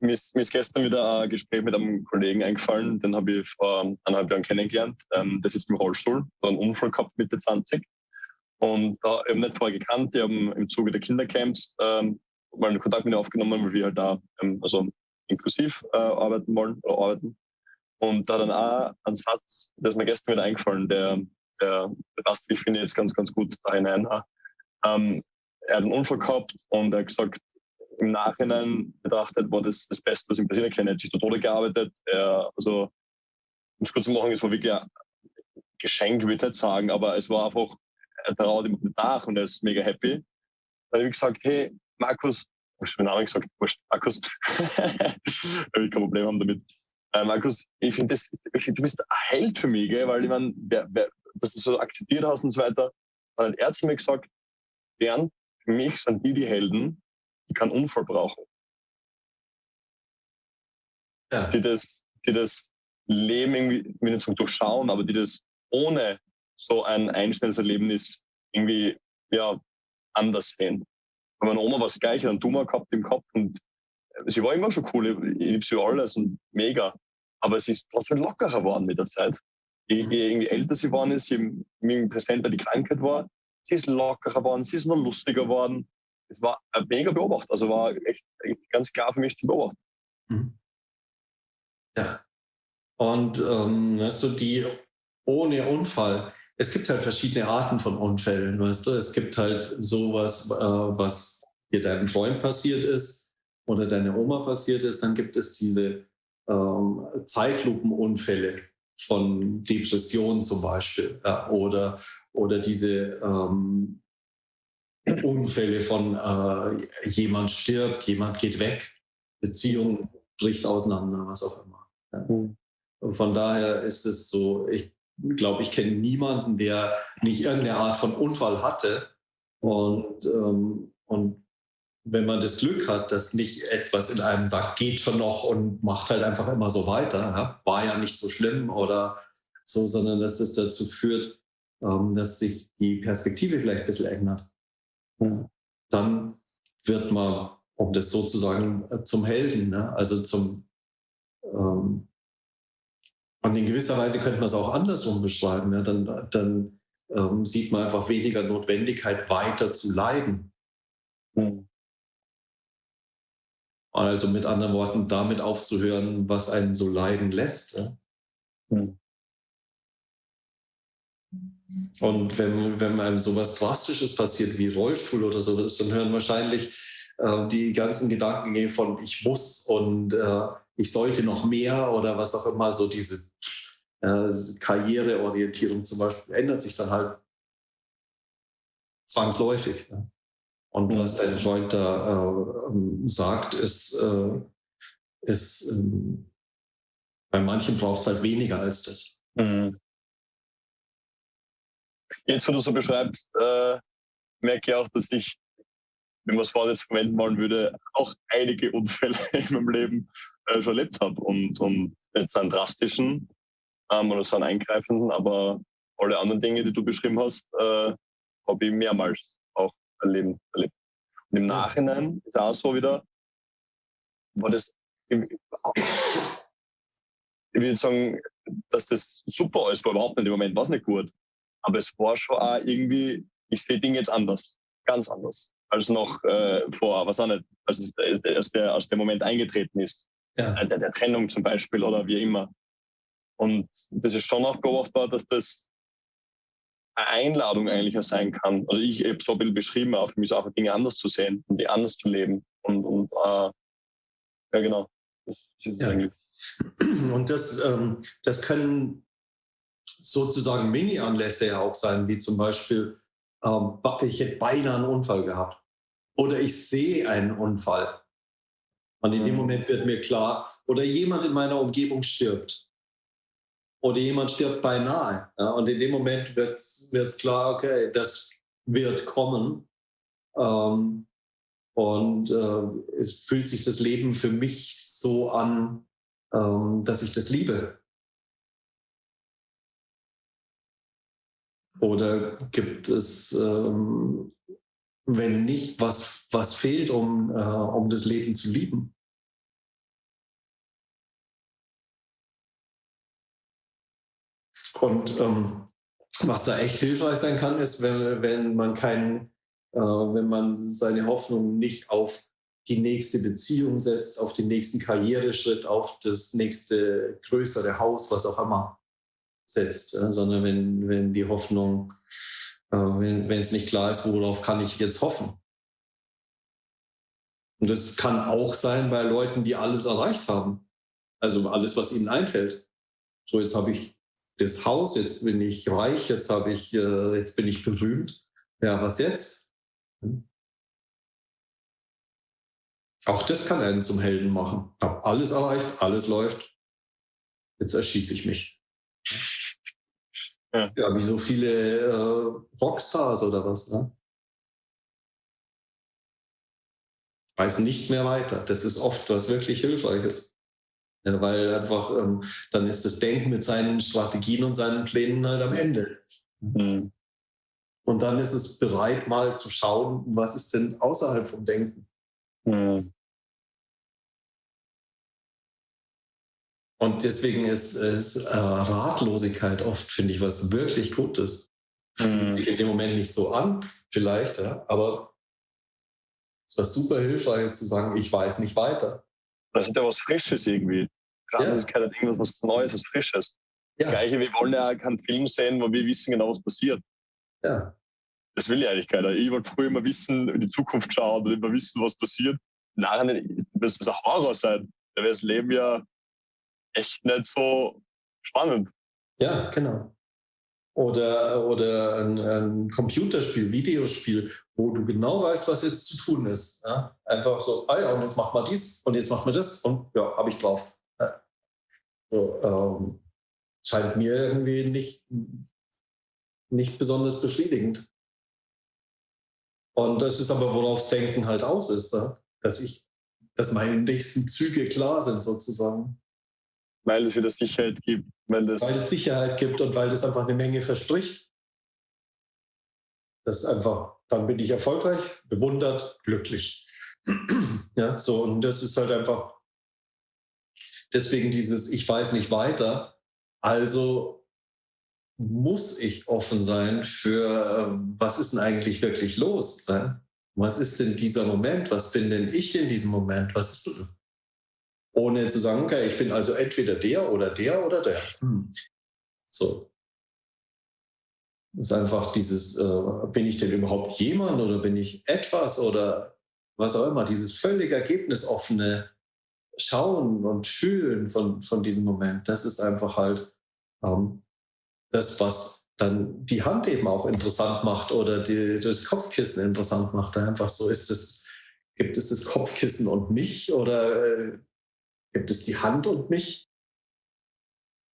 mir ist, mir ist gestern wieder ein Gespräch mit einem Kollegen eingefallen, den habe ich vor eineinhalb Jahren kennengelernt. Ähm, der sitzt im Rollstuhl, hat einen Unfall gehabt Mitte 20. Und da äh, eben nicht vorher gekannt, die haben im Zuge der Kindercamps ähm, mal einen Kontakt mit ihm aufgenommen, weil wir halt da ähm, also inklusiv äh, arbeiten wollen oder arbeiten. Und da dann auch ein Satz, der ist mir gestern wieder eingefallen, der, der passt, ich finde, jetzt ganz, ganz gut da hinein. Ähm, er hat einen Unfall gehabt und er hat gesagt, im Nachhinein betrachtet war das das Beste, was ihm passieren kann. Er hat sich zu Tode gearbeitet. Er, also, um es kurz zu machen, es war wirklich ein Geschenk, würde ich nicht sagen, aber es war einfach, er traut ihm nach und er ist mega happy. Dann habe ich gesagt, hey, Markus, ich habe Namen gesagt, wurscht, Markus, habe ich kein Problem haben damit. Äh, Markus, ich finde, du bist ein Held für mich, gell? weil ich meine, dass du so akzeptiert hast und so weiter. Dann hat er zu mir gesagt, Bernd, für mich sind die die Helden, die keinen Unfall brauchen. Ja. Die, das, die das Leben irgendwie, wie nicht so durchschauen, aber die das ohne so ein einschneidendes Erlebnis irgendwie ja, anders sehen. Bei meiner Oma war es gleich, einen Tumor gehabt im Kopf und sie war immer schon cool, ich liebe sie alles und mega. Aber sie ist trotzdem lockerer geworden mit der Zeit. Je, mhm. je irgendwie älter sie geworden ist, je präsenter die Krankheit war, sie ist lockerer geworden, sie ist noch lustiger geworden es war mega Beobachter. Also war echt, echt ganz klar für mich zu beobachten. Mhm. Ja. Und ähm, weißt du, die ohne Unfall, es gibt halt verschiedene Arten von Unfällen, weißt du. Es gibt halt sowas, äh, was dir deinem Freund passiert ist oder deiner Oma passiert ist. Dann gibt es diese ähm, Zeitlupenunfälle von Depressionen zum Beispiel ja, oder, oder diese ähm, Unfälle von äh, jemand stirbt, jemand geht weg, Beziehung bricht auseinander, was auch immer. Ja. Mhm. Von daher ist es so, ich glaube, ich kenne niemanden, der nicht irgendeine Art von Unfall hatte. Und, ähm, und wenn man das Glück hat, dass nicht etwas in einem sagt, geht schon noch und macht halt einfach immer so weiter, war ja nicht so schlimm oder so, sondern dass das dazu führt, ähm, dass sich die Perspektive vielleicht ein bisschen ändert dann wird man, um das sozusagen zum Helden, ne? also zum, ähm, und in gewisser Weise könnte man es auch andersrum beschreiben. Ja? Dann, dann ähm, sieht man einfach weniger Notwendigkeit, weiter zu leiden. Mhm. Also mit anderen Worten, damit aufzuhören, was einen so leiden lässt. Ja? Mhm. Und wenn, wenn einem sowas Drastisches passiert wie Rollstuhl oder so, dann hören wahrscheinlich äh, die ganzen Gedanken von ich muss und äh, ich sollte noch mehr oder was auch immer, so diese äh, Karriereorientierung zum Beispiel ändert sich dann halt zwangsläufig. Ja. Und was dein Freund da äh, ähm, sagt, ist, äh, ist ähm, bei manchen braucht es halt weniger als das. Mhm. Jetzt, wo du so beschreibst, äh, merke ich auch, dass ich, wenn man es vorher jetzt verwenden wollen würde, auch einige Unfälle in meinem Leben äh, schon erlebt habe. Und, und jetzt einen drastischen ähm, oder so einen eingreifenden, aber alle anderen Dinge, die du beschrieben hast, äh, habe ich mehrmals auch erleben, erlebt. Und im Nachhinein ist auch so wieder, war das, ich würde sagen, dass das super ist, war überhaupt nicht im Moment, war es nicht gut. Aber es war schon auch irgendwie, ich sehe Dinge jetzt anders, ganz anders, als noch äh, vor, was auch nicht, als, es, als, der, als der Moment eingetreten ist. Ja. Äh, der, der Trennung zum Beispiel oder wie immer. Und das ist schon auch beobachtbar, dass das eine Einladung eigentlich auch sein kann. Also ich habe so ein bisschen beschrieben, auch für mich auch Dinge anders zu sehen und die anders zu leben. Und, und äh, ja, genau. Das, das ja. Und das, ähm, das können sozusagen Mini-Anlässe ja auch sein, wie zum Beispiel, ähm, ich hätte beinahe einen Unfall gehabt oder ich sehe einen Unfall. Und in dem mhm. Moment wird mir klar, oder jemand in meiner Umgebung stirbt. Oder jemand stirbt beinahe. Ja? Und in dem Moment wird es klar, okay, das wird kommen. Ähm, und äh, es fühlt sich das Leben für mich so an, ähm, dass ich das liebe. Oder gibt es, ähm, wenn nicht, was, was fehlt, um, äh, um das Leben zu lieben? Und ähm, was da echt hilfreich sein kann, ist, wenn, wenn man keinen, äh, wenn man seine Hoffnung nicht auf die nächste Beziehung setzt, auf den nächsten Karriereschritt, auf das nächste größere Haus, was auch immer setzt, äh, sondern wenn, wenn die Hoffnung wenn, wenn es nicht klar ist, worauf kann ich jetzt hoffen. Und das kann auch sein bei Leuten, die alles erreicht haben. Also alles, was ihnen einfällt. So, jetzt habe ich das Haus, jetzt bin ich reich, jetzt habe ich, äh, jetzt bin ich berühmt. Ja, was jetzt? Hm? Auch das kann einen zum Helden machen. Ich habe alles erreicht, alles läuft. Jetzt erschieße ich mich. Ja, ja wie so viele äh, Rockstars oder was. Ne? Weiß nicht mehr weiter. Das ist oft was wirklich Hilfreiches. Ja, weil einfach ähm, dann ist das Denken mit seinen Strategien und seinen Plänen halt am Ende. Mhm. Und dann ist es bereit, mal zu schauen, was ist denn außerhalb vom Denken. Mhm. Und deswegen ist, ist äh, Ratlosigkeit oft, finde ich, was wirklich Gutes. Mhm. Sich in dem Moment nicht so an, vielleicht, ja, aber es war super hilfreich zu sagen, ich weiß nicht weiter. Das ist ja was Frisches irgendwie. Ratlosigkeit ja. hat irgendwas was Neues, was Frisches. Ja. Das Gleiche, wir wollen ja keinen Film sehen, wo wir wissen genau, was passiert. Ja. Das will ja eigentlich keiner. Ich wollte früher immer wissen, in die Zukunft schauen und immer wissen, was passiert. Nachher muss das ein Horror sein. Da wäre das Leben ja echt nicht so spannend. Ja, genau. Oder, oder ein, ein, Computerspiel, Videospiel, wo du genau weißt, was jetzt zu tun ist. Ja? Einfach so, ah ja, und jetzt macht man dies und jetzt macht man das und ja, habe ich drauf. Ja. So, ähm, scheint mir irgendwie nicht, nicht besonders befriedigend. Und das ist aber, worauf Denken halt aus ist, ja? dass ich, dass meine nächsten Züge klar sind sozusagen weil es wieder Sicherheit gibt. Weil, das weil es Sicherheit gibt und weil das einfach eine Menge verspricht. Das ist einfach, dann bin ich erfolgreich, bewundert, glücklich. ja, so, und das ist halt einfach deswegen dieses, ich weiß nicht weiter, also muss ich offen sein für, ähm, was ist denn eigentlich wirklich los? Ne? Was ist denn dieser Moment? Was bin denn ich in diesem Moment? Was ist? Ohne zu sagen, okay, ich bin also entweder der oder der oder der. Hm. So. Das ist einfach dieses, äh, bin ich denn überhaupt jemand oder bin ich etwas oder was auch immer, dieses völlig ergebnisoffene Schauen und Fühlen von, von diesem Moment, das ist einfach halt ähm, das, was dann die Hand eben auch interessant macht oder die, das Kopfkissen interessant macht. Einfach so ist es, gibt es das Kopfkissen und mich oder äh, Gibt es die Hand und mich?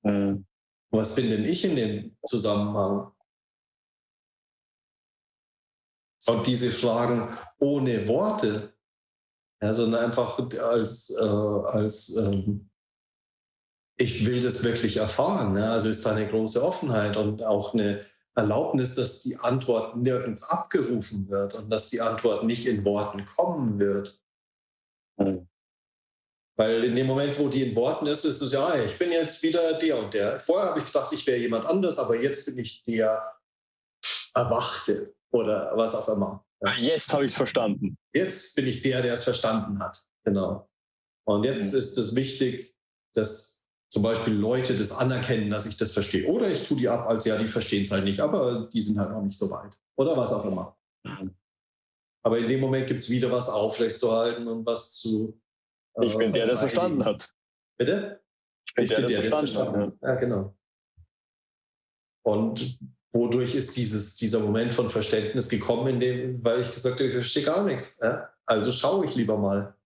Mhm. Was bin denn ich in dem Zusammenhang? Und diese Fragen ohne Worte, ja, sondern einfach als, äh, als ähm, ich will das wirklich erfahren. Ne? Also ist da eine große Offenheit und auch eine Erlaubnis, dass die Antwort nirgends abgerufen wird und dass die Antwort nicht in Worten kommen wird. Weil in dem Moment, wo die in Worten ist, ist es ja, ich bin jetzt wieder der und der. Vorher habe ich gedacht, ich wäre jemand anders, aber jetzt bin ich der Erwachte oder was auch immer. Ja. Jetzt habe ich es verstanden. Jetzt bin ich der, der es verstanden hat. Genau. Und jetzt mhm. ist es wichtig, dass zum Beispiel Leute das anerkennen, dass ich das verstehe. Oder ich tue die ab, als ja, die verstehen es halt nicht, aber die sind halt noch nicht so weit. Oder was auch immer. Mhm. Aber in dem Moment gibt es wieder was aufrechtzuerhalten und was zu ich bin der, der es verstanden hat. Bitte? Ich bin ich der, der es verstanden, hat. Ja, genau. Und wodurch ist dieses, dieser Moment von Verständnis gekommen, in dem, weil ich gesagt habe, ich verstehe gar nichts. Ja? Also schaue ich lieber mal.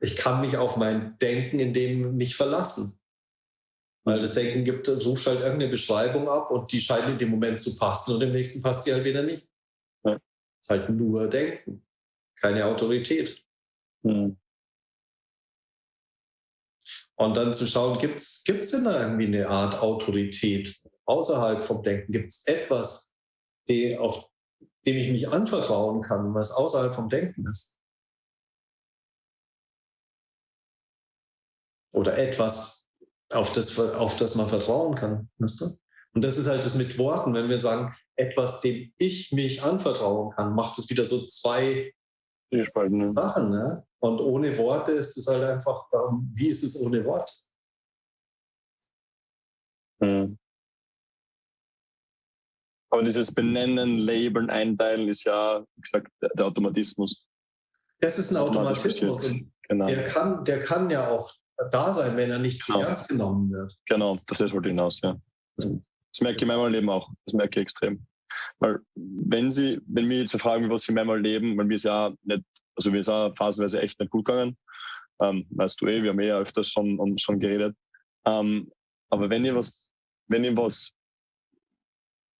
Ich kann mich auf mein Denken in dem nicht verlassen. Weil das Denken gibt, sucht halt irgendeine Beschreibung ab und die scheint in dem Moment zu passen und im nächsten passt sie halt wieder nicht. Ja. Ist halt nur Denken, keine Autorität. Hm. Und dann zu schauen, gibt es denn da irgendwie eine Art Autorität außerhalb vom Denken? Gibt es etwas, die, auf dem ich mich anvertrauen kann, was außerhalb vom Denken ist? Oder etwas, auf das, auf das man vertrauen kann. Du? Und das ist halt das mit Worten, wenn wir sagen, etwas, dem ich mich anvertrauen kann, macht es wieder so zwei Sachen. Ne? Und ohne Worte ist es halt einfach, wie ist es ohne Wort? Mhm. Aber dieses Benennen, Labeln, Einteilen ist ja, wie gesagt, der, Automatismus. Das ist ein Automatismus. Genau. der, kann, der kann ja auch da sein, wenn er nicht zu genau. ernst genommen wird. Genau, das ist wollte hinaus, ja. Das merke ich in meinem Leben auch. Das merke ich extrem. Weil wenn sie, wenn wir jetzt fragen, was sie mehrmal leben, weil wir es ja nicht, also wir sind ja phasenweise echt nicht gut gegangen, ähm, weißt du eh, wir haben eh öfters schon, schon geredet. Ähm, aber wenn ihr was, wenn ihr was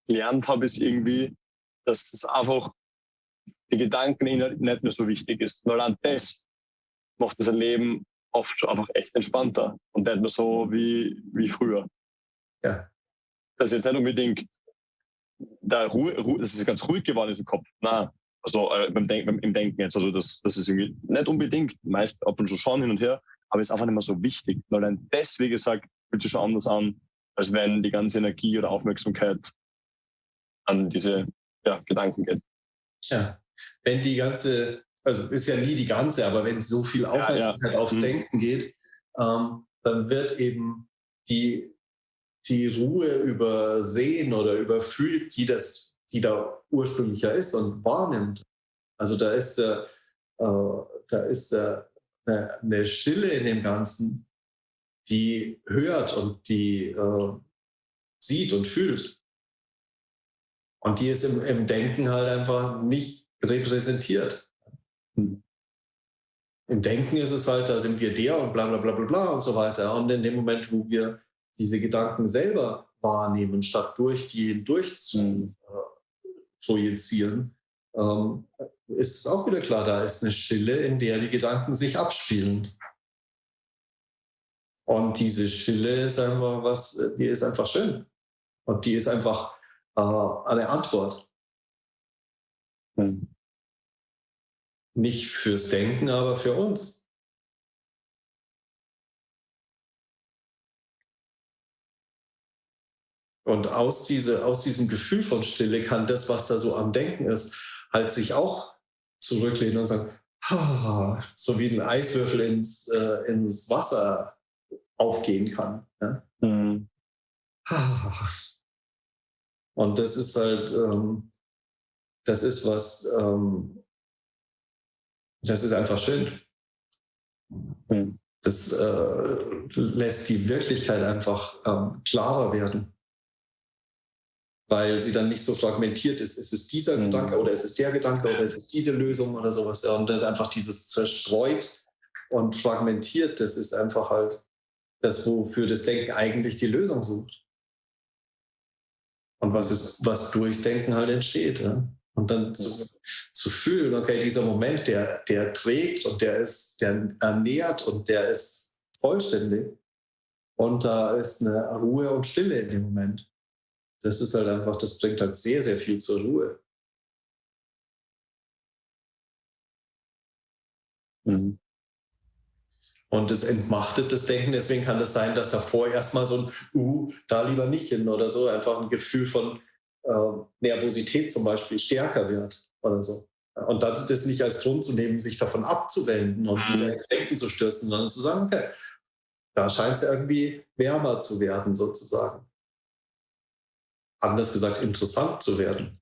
gelernt habe, ist irgendwie, dass es einfach die Gedanken nicht mehr so wichtig ist. Nur an das macht das Leben oft schon einfach echt entspannter und nicht mehr so wie, wie früher. Ja. Das ist jetzt nicht unbedingt da Ruhe, Ruhe, das ist ganz ruhig geworden im Kopf. Nein, also äh, beim Denk, beim, im Denken jetzt. Also das, das ist irgendwie nicht unbedingt, meist ab und zu schauen hin und her, aber ist einfach nicht mehr so wichtig. Weil dann das, wie gesagt, fühlt sich schon anders an, als wenn die ganze Energie oder Aufmerksamkeit an diese ja, Gedanken geht. Ja, wenn die ganze, also ist ja nie die ganze, aber wenn so viel Aufmerksamkeit ja, ja. aufs mhm. Denken geht, ähm, dann wird eben die, die Ruhe übersehen oder überfühlt, die das, die da ursprünglich ja ist und wahrnimmt. Also da ist, äh, da ist äh, eine Stille in dem Ganzen, die hört und die äh, sieht und fühlt. Und die ist im, im Denken halt einfach nicht repräsentiert. Hm. Im Denken ist es halt, da sind wir der und bla bla bla bla bla und so weiter. Und in dem Moment, wo wir diese Gedanken selber wahrnehmen, statt durch die hindurch zu hm. äh, projizieren, ähm, ist es auch wieder klar, da ist eine Stille, in der die Gedanken sich abspielen. Und diese Stille ist einfach was, die ist einfach schön. Und die ist einfach äh, eine Antwort. Hm. Nicht fürs Denken, aber für uns. Und aus, diese, aus diesem Gefühl von Stille kann das, was da so am Denken ist, halt sich auch zurücklehnen und sagen, ah, so wie ein Eiswürfel ins, äh, ins Wasser aufgehen kann. Ja? Mhm. Ah, und das ist halt, ähm, das ist was, ähm, das ist einfach schön. Hm. Das äh, lässt die Wirklichkeit einfach ähm, klarer werden, weil sie dann nicht so fragmentiert ist. Ist es dieser mhm. Gedanke oder ist es der Gedanke oder ist es diese Lösung oder sowas? Ja, und das ist einfach dieses zerstreut und fragmentiert, das ist einfach halt das, wofür das Denken eigentlich die Lösung sucht. Und was ist, was Durchdenken halt entsteht. Ja? Und dann zu, zu fühlen, okay, dieser Moment, der, der trägt und der ist, der ernährt und der ist vollständig. Und da ist eine Ruhe und Stille in dem Moment. Das ist halt einfach, das bringt halt sehr, sehr viel zur Ruhe. Mhm. Und es entmachtet das Denken. Deswegen kann das sein, dass davor erstmal so ein, uh, da lieber nicht hin oder so, einfach ein Gefühl von äh, Nervosität zum Beispiel stärker wird oder so. Und dann das nicht als Grund zu nehmen, sich davon abzuwenden und wieder mhm. ins Denken zu stürzen, sondern zu sagen, okay, da scheint es irgendwie wärmer zu werden, sozusagen. Anders gesagt, interessant zu werden.